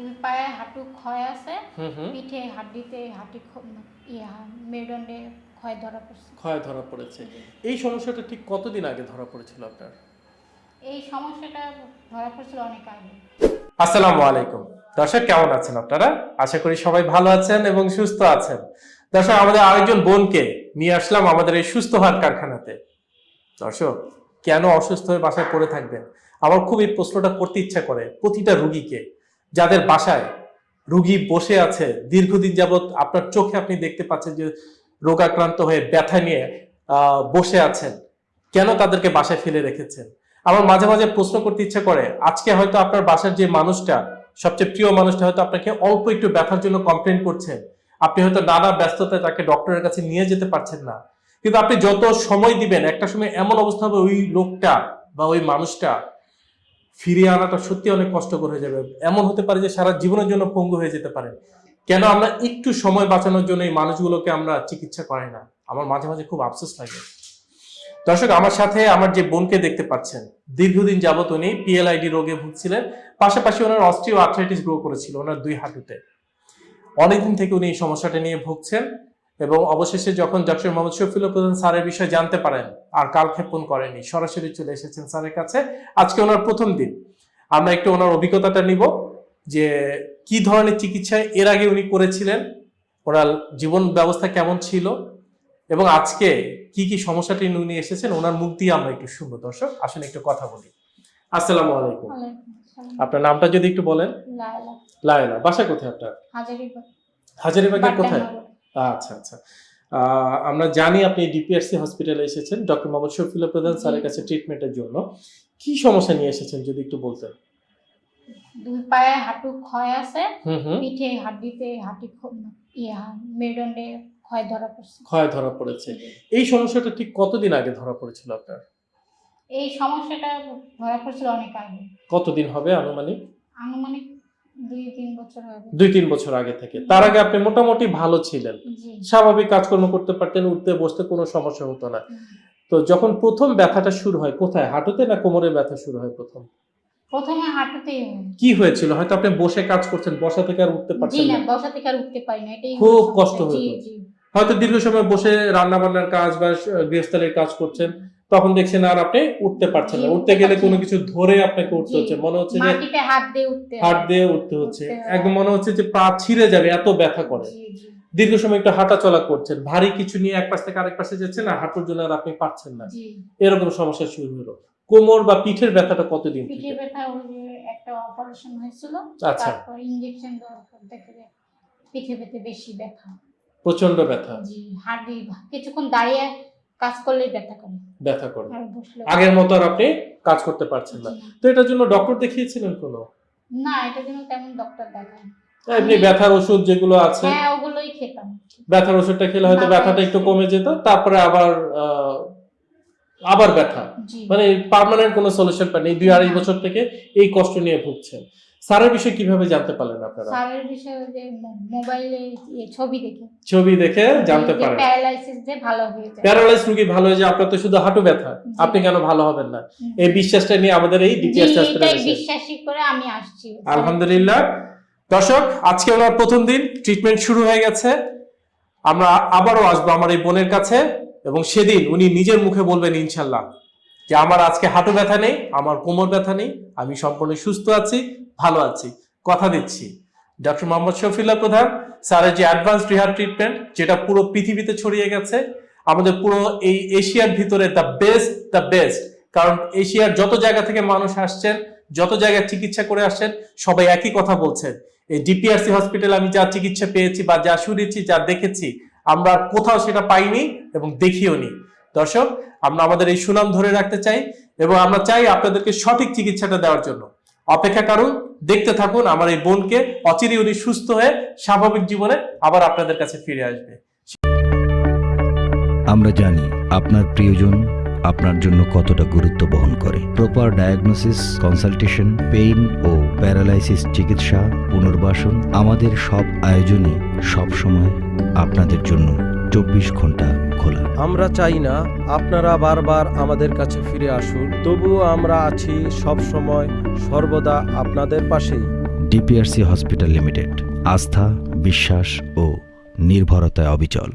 দুই পায়ে হাঁটু ক্ষয় আছে। পিঠে হাড্ডিতে হাঁটি মেরুদণ্ডে ক্ষয় ধরা পড়ছে। ক্ষয় ধরা পড়েছে। এই সমস্যাটা ঠিক কতদিন আগে ধরা পড়েছিল আপনার? এই সমস্যাটা ধরা পড়ছিল অনেক আগে। আসসালামু আলাইকুম। দর্শক কেমন আছেন আপনারা? আশা করি সবাই ভালো আছেন এবং সুস্থ আছেন। দর্শক আমাদের আরেকজন বোনকে নিয়ে আসলাম আমাদের এই সুস্থ হওয়ার কারখানাতে। দর্শক কেন অসুস্থ হয়ে বাসায় পড়ে থাকবেন? আমার খুব এই প্রশ্নটা করতে ইচ্ছা করে প্রতিটা রুগীকে। যাদের বাসায় রুগী বসে আছে, দীর্ঘদিন যাবত আপনার চোখে আপনি দেখতে পাচ্ছেন যে রোগাক্রান্ত হয়ে ব্যথা নিয়ে বসে আছেন, কেন তাদেরকে বাসায় ফেলে রেখেছেন? আমার মাঝে মাঝে প্রশ্ন করতে ইচ্ছা করে, আজকে হয়তো আপনার বাসার যে মানুষটা, সবচেয়ে প্রিয় মানুষটা হয়তো আপনাকে অল্প একটু ব্যথার জন্য কমপ্লেন করছেন আপনি হয়তো নানা ব্যস্ততায় তাকে ডক্টরের কাছে নিয়ে যেতে পারছেন না। কিন্তু আপনি যত সময় দিবেন, একটা সময় এমন অবস্থা হবে ওই লোকটা বা ওই মানুষটা ফিরিয়ে আনাটা সত্যি অনেক কষ্টকর হয়ে যাবে। এমন হতে পারে যে সারা জীবনের জন্য পঙ্গু হয়ে যেতে পারে। কেন আমরা একটু সময় বাঁচানোর জন্য এই মানুষগুলোকে আমরা চিকিৎসা করাই না? আমার মাঝে মাঝে খুব আফসোস লাগে। দর্শক, আমার সাথে আমার যে বোনকে দেখতে পাচ্ছেন, দীর্ঘদিন যাবত উনি পিএলআইডি রোগে ভুগছিলেন। পাশাপাশি ওনার অস্ট্রিও আর্থ্রাইটিস গ্রো করেছিল ওনার দুই হাঁটুতে। অনেকদিন থেকে উনি এই সমস্যাটা নিয়ে ভুগছেন। এবং অবশেষে যখন ডক্টর মোহাম্মদ শফিউল প্রধান স্যারের বিষয়ে জানতে পারেন আর কালক্ষেপণ করেনি সরাসরি চলে এসেছেন স্যারের কাছে। আজকে ওনার প্রথম দিন। আমরা একটু ওনার অভিজ্ঞতাটা নিব যে কি ধরনের চিকিৎসা এর আগে উনি করেছিলেন ওনার জীবন ব্যবস্থা কেমন ছিল এবং আজকে কি কি সমস্যাটি উনি এসেছেন ওনার মুখ দিয়ে আমরা একটু শুনব। দর্শক আসলে একটু কথা বলি। আসসালামু আলাইকুম। আপনার নামটা যদি একটু বলেন। লায়লা। লায়লা বাসা কোথায় আপনার? হাজারিবাগ। হাজারিবাগের কোথায়। আচ্ছা আচ্ছা। আমরা জানি আপনি ডিপিআরসি হসপিটালে এসেছেন। ডক্টর মোহাম্মদ শফিউল্লাহ প্রধান স্যারের কাছে ট্রিটমেন্টের জন্য। কি সমস্যা নিয়ে এসেছেন যদি একটু বলতেন? দুই পায়ে হাঁটু ক্ষয় আছে পিঠে হাড্ডিতে হাঁটি মেরুদণ্ডে ক্ষয় ধরা পড়ছে। ক্ষয় ধরা পড়েছে। এই সমস্যাটা ঠিক কতদিন আগে ধরা পড়েছিল আপনার? এই সমস্যাটা ধরা পড়েছিল অনেক আগে। কতদিন হবে আনুমানিক? আনুমানিক দুই তিন বছর আগে। থেকে। তার আগে আপনি মোটামুটি ভালো ছিলেন। স্বাভাবিক কাজকর্ম করতে পারতেন উঠতে বসতে কোনো সমস্যা হতো না। তো যখন প্রথম ব্যথাটা শুরু হয় কোথায়? হাঁটুতে না কোমরে ব্যথা শুরু হয় প্রথম। কি হয়েছিল? হয়তো আপনি বসে কাজ করছেন বসা থেকে আর উঠতে পারছেন না না। বসা থেকে আর উঠতে পারি না এটাই খুব কষ্ট। হতো। হয়তো দীর্ঘ সময় বসে রান্না বান্নার কাজ বা গৃহস্থলের কাজ করছেন। তখন দেখছেন আর আপনি উঠতে পারছেন না। উঠতে গেলে কোনো কিছু ধরে আপনাকে উঠতে হচ্ছে। মনে হচ্ছে যে হাত দিয়ে উঠতে হাত দিয়ে উঠতে হচ্ছে। একদম মনে হচ্ছে যে পা ছিঁড়ে যাবে এত ব্যথা করে। দীর্ঘ সময় একটু হাঁটা চলা করছেন। ভারী কিছু নিয়ে এক পাশ থেকে আরেক পাশে যাচ্ছেন না হাঁটুর জন্য আর আপনি পারছেন না। এরকম সমস্যা শুরু হলো। কোমর বা পিঠের ব্যথাটা কতদিন পিঠে ব্যথা একটা অপারেশন হয়েছিল। আচ্ছা। তারপর ইনজেকশন দেওয়ার পর দেখে পিঠে ব্যথা বেশি ব্যথা। প্রচণ্ড ব্যথা। জি হাড়ি কিছুক্ষণ দাঁড়িয়ে কাজ করলেই ব্যথা করে ব্যথা করে। আগের মতো আর আপনি কাজ করতে পারছেন না। তো এটার জন্য ডক্টর দেখিয়েছিলেন কোনো? না এটার জন্য তেমন ডক্টর দেখায় এমনি ব্যথার ওষুধ যেগুলো আছে। হ্যাঁ ওগুলোই খেতাম। ব্যথার ওষুধটা খেলে হয়তো ব্যথাটা একটু কমে যেত তারপরে আবার আবার ব্যথা। মানে পার্মানেন্ট কোনো সলিউশন পাননি। দুই আড়াই বছর থেকে এই কষ্ট নিয়ে ভুগছেন। স্যারের বিষয়ে কীভাবে জানতে পারলেন আপনারা? স্যারের বিষয়ে যে মোবাইলে ইয়ে ছবি দেখে। ছবি দেখে জানতে পারেন। প্যারালাইসিস যে ভালো হয়ে যায়। প্যারালাইজ রুগী ভালো হয়ে যায় আপনার তো শুধু হাঁটু ব্যথা আপনি কেন ভালো হবেন না? এই বিশ্বাসটা নিয়ে আমাদের এই ডিপিএস হসপিটালে এটাই বিশ্বাসী করে আমি আসছি। আলহামদুলিল্লাহ। দর্শক আজকে ওনার প্রথম দিন ট্রিটমেন্ট শুরু হয়ে গেছে। আমরা আবারও আসব আমার এই বোনের কাছে এবং সেদিন উনি নিজের মুখে বলবেন ইনশাল্লাহ যে আমার আজকে হাঁটু ব্যথা নেই আমার কোমর ব্যথা নেই আমি সম্পূর্ণ সুস্থ আছি ভালো আছি, কথা দিচ্ছি। ডক্টর মোহাম্মদ শফিল্লা প্রধান স্যারের যে অ্যাডভান্স রিহার ট্রিটমেন্ট যেটা পুরো পৃথিবীতে ছড়িয়ে গেছে, আমাদের পুরো এই এশিয়ার ভিতরে দ্য বেস্ট দ্য বেস্ট কারণ এশিয়ার যত জায়গা থেকে মানুষ আসছেন, যত জায়গায় চিকিৎসা করে আসছেন, সবাই একই কথা বলছেন। এই ডিপিআরসি হসপিটাল আমি যা চিকিৎসা পেয়েছি বা যা শুনেছি, যা দেখেছি, আমরা কোথাও সেটা পাইনি এবং দেখিও নি। দর্শক, আমরা আমাদের এই সুনাম ধরে রাখতে চাই এবং আমরা চাই আপনাদেরকে সঠিক চিকিৎসাটা দেওয়ার জন্য। অপেক্ষা করুন, দেখতে থাকুন, আমার এই বোনকে অচিরে উনি সুস্থ হয়ে স্বাভাবিক জীবনে আবার আপনাদের কাছে ফিরে আসবে। আমরা জানি আপনার প্রিয়জন আপনার জন্য কতটা গুরুত্ব বহন করে। প্রপার ডায়াগনোসিস কনসালটেশন পেইন ও প্যারালাইসিস চিকিৎসা, পুনর্বাসন আমাদের সব আয়োজনে সব সময় আপনাদের জন্য চব্বিশ ঘণ্টা খোলা। আমরা চাই না আপনারা বারবার আমাদের কাছে ফিরে আসুন তবুও আমরা আছি সব সময় সর্বদা আপনাদের পাশে ডিপিআরসি হসপিটাল লিমিটেড আস্থা বিশ্বাস ও নির্ভরতায় অবিচল।